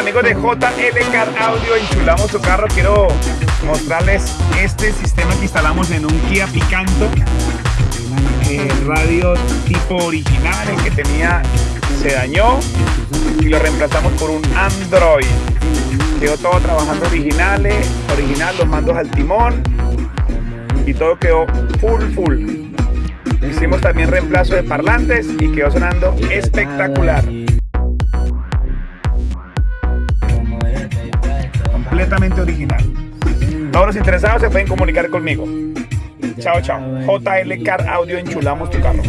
amigos de JL Car Audio, enchulamos tu carro. Quiero mostrarles este sistema que instalamos en un Kia Picanto. El radio tipo original, el que tenía se dañó y lo reemplazamos por un Android. Quedó todo trabajando originales, original, los mandos al timón y todo quedó full full. Hicimos también reemplazo de parlantes y quedó sonando espectacular. Completamente original. Todos los interesados se pueden comunicar conmigo. Chao, chao. JL Car Audio, enchulamos tu carro.